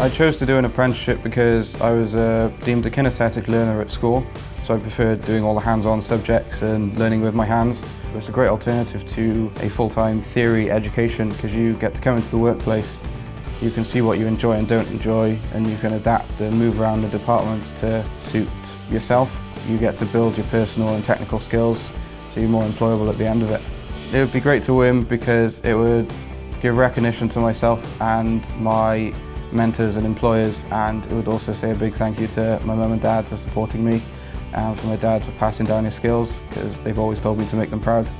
I chose to do an apprenticeship because I was uh, deemed a kinesthetic learner at school, so I preferred doing all the hands-on subjects and learning with my hands. It was a great alternative to a full-time theory education because you get to come into the workplace, you can see what you enjoy and don't enjoy, and you can adapt and move around the departments to suit yourself. You get to build your personal and technical skills, so you're more employable at the end of it. It would be great to win because it would give recognition to myself and my mentors and employers and it would also say a big thank you to my mum and dad for supporting me and for my dad for passing down his skills because they've always told me to make them proud.